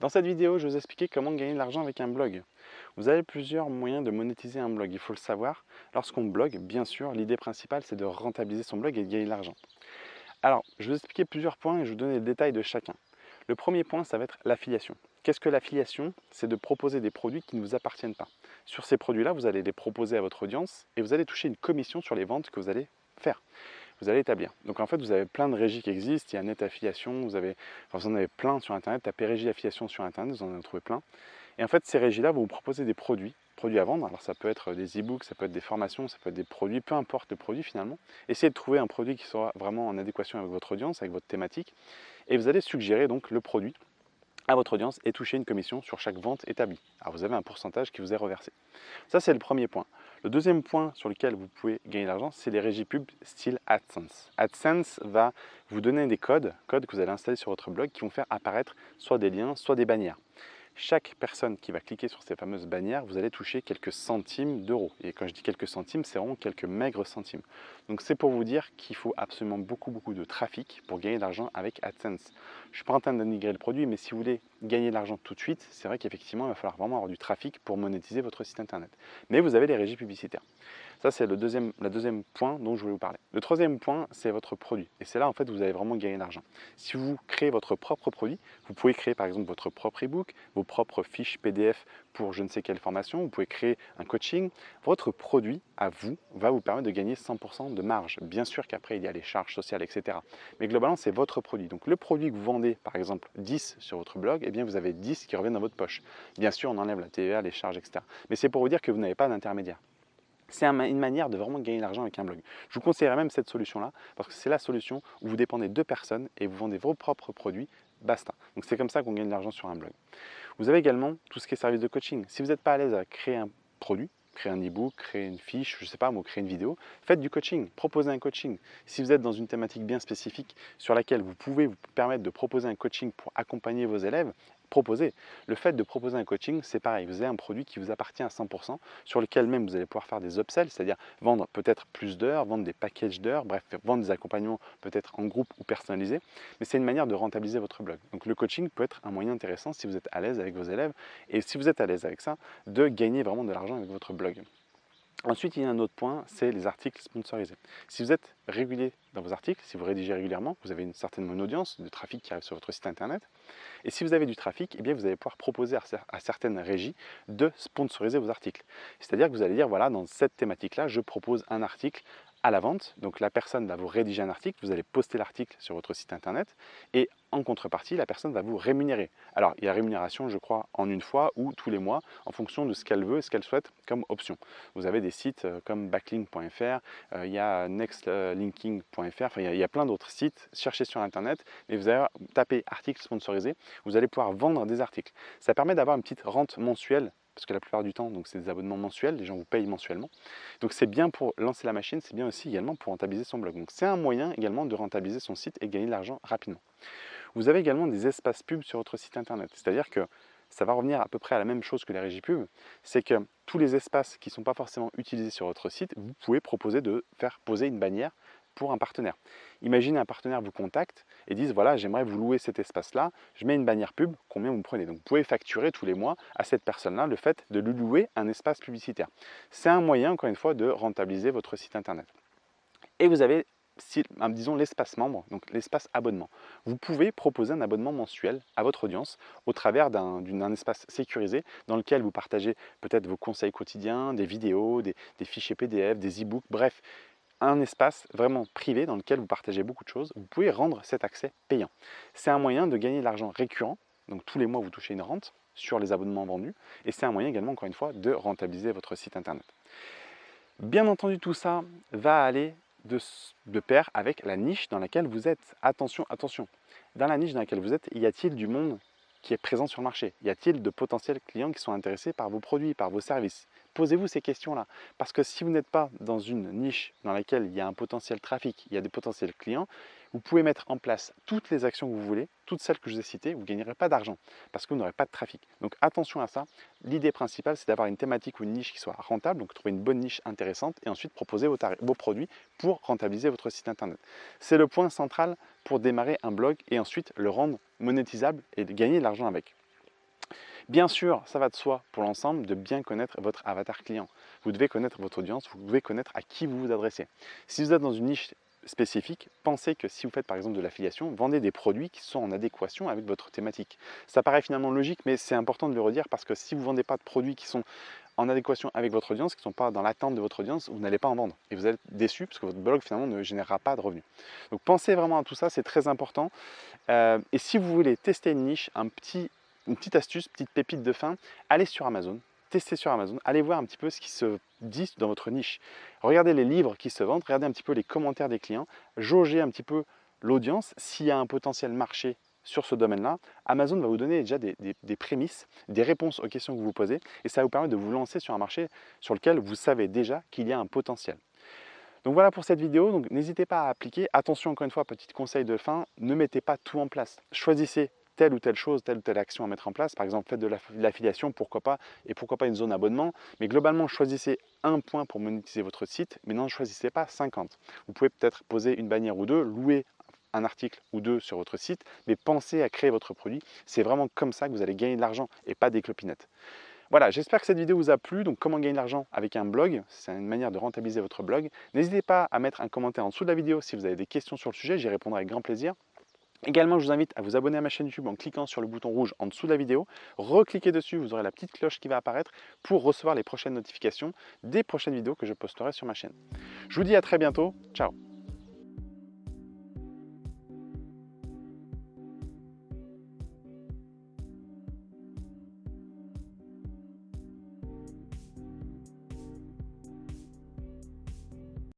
Dans cette vidéo, je vais vous expliquer comment gagner de l'argent avec un blog. Vous avez plusieurs moyens de monétiser un blog, il faut le savoir. Lorsqu'on blogue, bien sûr, l'idée principale c'est de rentabiliser son blog et de gagner de l'argent. Alors, je vais vous expliquer plusieurs points et je vais vous donner les détails de chacun. Le premier point, ça va être l'affiliation. Qu'est-ce que l'affiliation? C'est de proposer des produits qui ne vous appartiennent pas. Sur ces produits-là, vous allez les proposer à votre audience et vous allez toucher une commission sur les ventes que vous allez faire vous allez établir. Donc en fait, vous avez plein de régies qui existent. Il y a Net Affiliation, vous, avez, vous en avez plein sur Internet. Tapez Régie Affiliation sur Internet, vous en avez trouvé plein. Et en fait, ces régies-là vont vous proposer des produits, produits à vendre. Alors ça peut être des e-books, ça peut être des formations, ça peut être des produits, peu importe le produit finalement. Essayez de trouver un produit qui soit vraiment en adéquation avec votre audience, avec votre thématique. Et vous allez suggérer donc le produit à votre audience et toucher une commission sur chaque vente établie. Alors vous avez un pourcentage qui vous est reversé. Ça c'est le premier point. Le deuxième point sur lequel vous pouvez gagner de l'argent, c'est les régies pub style AdSense. AdSense va vous donner des codes, codes que vous allez installer sur votre blog qui vont faire apparaître soit des liens, soit des bannières chaque personne qui va cliquer sur ces fameuses bannières, vous allez toucher quelques centimes d'euros. Et quand je dis quelques centimes, c'est vraiment quelques maigres centimes. Donc c'est pour vous dire qu'il faut absolument beaucoup, beaucoup de trafic pour gagner de l'argent avec AdSense. Je ne suis pas en train d'annigrer le produit, mais si vous voulez gagner de l'argent tout de suite, c'est vrai qu'effectivement, il va falloir vraiment avoir du trafic pour monétiser votre site internet. Mais vous avez les régies publicitaires. Ça, c'est le deuxième, le deuxième point dont je voulais vous parler. Le troisième point, c'est votre produit. Et c'est là, en fait, vous allez vraiment gagner de l'argent. Si vous créez votre propre produit, vous pouvez créer, par exemple, votre propre e-book, vos propres fiches PDF pour je ne sais quelle formation, vous pouvez créer un coaching. Votre produit, à vous, va vous permettre de gagner 100% de marge. Bien sûr qu'après, il y a les charges sociales, etc. Mais globalement, c'est votre produit. Donc, le produit que vous vendez, par exemple, 10 sur votre blog, eh bien, vous avez 10 qui reviennent dans votre poche. Bien sûr, on enlève la TVA, les charges, etc. Mais c'est pour vous dire que vous n'avez pas d'intermédiaire. C'est une manière de vraiment gagner de l'argent avec un blog. Je vous conseillerais même cette solution-là parce que c'est la solution où vous dépendez de personnes et vous vendez vos propres produits, basta. Donc c'est comme ça qu'on gagne de l'argent sur un blog. Vous avez également tout ce qui est service de coaching. Si vous n'êtes pas à l'aise à créer un produit, créer un e-book, créer une fiche, je ne sais pas, ou créer une vidéo, faites du coaching, proposez un coaching. Si vous êtes dans une thématique bien spécifique sur laquelle vous pouvez vous permettre de proposer un coaching pour accompagner vos élèves, proposer. Le fait de proposer un coaching, c'est pareil. Vous avez un produit qui vous appartient à 100%, sur lequel même vous allez pouvoir faire des upsells, c'est-à-dire vendre peut-être plus d'heures, vendre des packages d'heures, bref, vendre des accompagnements peut-être en groupe ou personnalisés. Mais c'est une manière de rentabiliser votre blog. Donc le coaching peut être un moyen intéressant si vous êtes à l'aise avec vos élèves et si vous êtes à l'aise avec ça, de gagner vraiment de l'argent avec votre blog. Ensuite, il y a un autre point, c'est les articles sponsorisés. Si vous êtes régulier dans vos articles, si vous rédigez régulièrement, vous avez une certaine audience de trafic qui arrive sur votre site internet. Et si vous avez du trafic, eh bien vous allez pouvoir proposer à certaines régies de sponsoriser vos articles. C'est-à-dire que vous allez dire, voilà, dans cette thématique-là, je propose un article à la vente. Donc la personne va vous rédiger un article, vous allez poster l'article sur votre site internet et en contrepartie, la personne va vous rémunérer. Alors il y a rémunération, je crois, en une fois ou tous les mois en fonction de ce qu'elle veut et ce qu'elle souhaite comme option. Vous avez des sites euh, comme backlink.fr, euh, il y a nextlinking.fr, enfin il y a, plein d'autres sites. Cherchez sur internet et vous allez taper article sponsorisé, vous allez pouvoir vendre des articles. Ça permet d'avoir une petite rente mensuelle parce que la plupart du temps, c'est des abonnements mensuels, les gens vous payent mensuellement. Donc c'est bien pour lancer la machine, c'est bien aussi également pour rentabiliser son blog. Donc c'est un moyen également de rentabiliser son site et gagner de l'argent rapidement. Vous avez également des espaces pubs sur votre site internet, c'est-à-dire que ça va revenir à peu près à la même chose que les régies pubs, c'est que tous les espaces qui ne sont pas forcément utilisés sur votre site, vous pouvez proposer de faire poser une bannière pour un partenaire. Imaginez un partenaire vous contacte et dise voilà j'aimerais vous louer cet espace-là, je mets une bannière pub, combien vous prenez? Donc vous pouvez facturer tous les mois à cette personne-là le fait de lui louer un espace publicitaire. C'est un moyen encore une fois de rentabiliser votre site internet. Et vous avez disons l'espace membre, donc l'espace abonnement. Vous pouvez proposer un abonnement mensuel à votre audience au travers d'un espace sécurisé dans lequel vous partagez peut-être vos conseils quotidiens, des vidéos, des, des fichiers PDF, des e-books, bref, un espace vraiment privé dans lequel vous partagez beaucoup de choses, vous pouvez rendre cet accès payant. C'est un moyen de gagner de l'argent récurrent, donc tous les mois vous touchez une rente sur les abonnements vendus, et c'est un moyen également, encore une fois, de rentabiliser votre site internet. Bien entendu, tout ça va aller de, pair avec la niche dans laquelle vous êtes. Attention, attention, dans la niche dans laquelle vous êtes, y a-t-il du monde qui est présent sur le marché? Y a-t-il de potentiels clients qui sont intéressés par vos produits, par vos services? Posez-vous ces questions-là. Parce que si vous n'êtes pas dans une niche dans laquelle il y a un potentiel trafic, il y a des potentiels clients, vous pouvez mettre en place toutes les actions que vous voulez, toutes celles que je vous ai citées, vous ne gagnerez pas d'argent parce que vous n'aurez pas de trafic. Donc attention à ça. L'idée principale, c'est d'avoir une thématique ou une niche qui soit rentable, donc trouver une bonne niche intéressante et ensuite proposer vos, produits pour rentabiliser votre site internet. C'est le point central pour démarrer un blog et ensuite le rendre monétisable et gagner de l'argent avec. Bien sûr, ça va de soi pour l'ensemble de bien connaître votre avatar client. Vous devez connaître votre audience, vous devez connaître à qui vous vous adressez. Si vous êtes dans une niche spécifique, pensez que si vous faites par exemple de l'affiliation, vendez des produits qui sont en adéquation avec votre thématique. Ça paraît finalement logique, mais c'est important de le redire parce que si vous ne vendez pas de produits qui sont en adéquation avec votre audience, qui ne sont pas dans l'attente de votre audience, vous n'allez pas en vendre. Et vous êtes déçu parce que votre blog finalement ne générera pas de revenus. Donc pensez vraiment à tout ça, c'est très important. Euh, et si vous voulez tester une niche, un petit, une petite astuce, petite pépite de fin, allez sur Amazon, testez sur Amazon, allez voir un petit peu ce qui se dit dans votre niche. Regardez les livres qui se vendent, regardez un petit peu les commentaires des clients, jaugez un petit peu l'audience, s'il y a un potentiel marché sur ce domaine-là, Amazon va vous donner déjà des, prémices, des réponses aux questions que vous vous posez et ça va vous permettre de vous lancer sur un marché sur lequel vous savez déjà qu'il y a un potentiel. Donc voilà pour cette vidéo, donc n'hésitez pas à appliquer. Attention encore une fois, petit conseil de fin, ne mettez pas tout en place. Choisissez telle ou telle chose, telle ou telle action à mettre en place. Par exemple, faites de l'affiliation, pourquoi pas, et pourquoi pas une zone abonnement. Mais globalement, choisissez un point pour monétiser votre site, mais n'en choisissez pas 50. Vous pouvez peut-être poser une bannière ou deux, louer un article ou deux sur votre site, mais pensez à créer votre produit. C'est vraiment comme ça que vous allez gagner de l'argent et pas des clopinettes. Voilà, j'espère que cette vidéo vous a plu. Donc, comment gagner de l'argent avec un blog? C'est une manière de rentabiliser votre blog. N'hésitez pas à mettre un commentaire en dessous de la vidéo si vous avez des questions sur le sujet. J'y répondrai avec grand plaisir. Également, je vous invite à vous abonner à ma chaîne YouTube en cliquant sur le bouton rouge en dessous de la vidéo. Recliquez dessus, vous aurez la petite cloche qui va apparaître pour recevoir les prochaines notifications des prochaines vidéos que je posterai sur ma chaîne. Je vous dis à très bientôt. Ciao